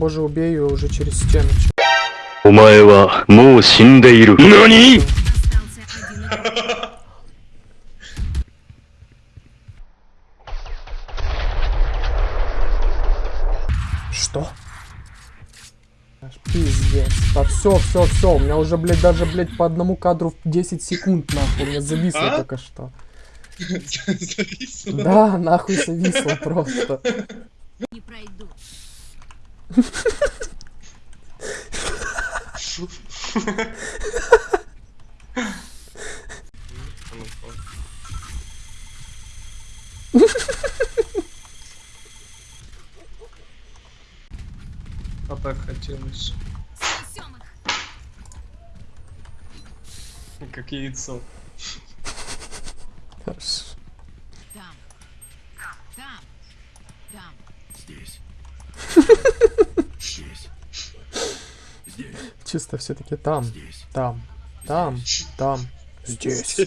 Боже, убей ее уже через стену. Умаева, му синдейру. Нани? Что? Пиздец. Да все, все, все. У меня уже, блядь, даже, блядь, по одному кадру в 10 секунд, нахуй. У меня зависло а? только что. Зависло? Да, нахуй зависло просто. Не пройду. А так хотелось. Как яйцо. Аж. Там. Там. Там. Чисто все-таки там, там, там, там, здесь.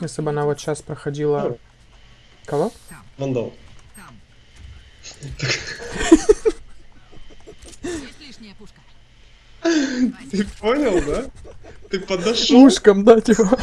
Если бы она вот сейчас проходила... Кого? Вандал. Там. Есть лишняя пушка. Ты понял, да? Ты подошел. Ушком, да, типа.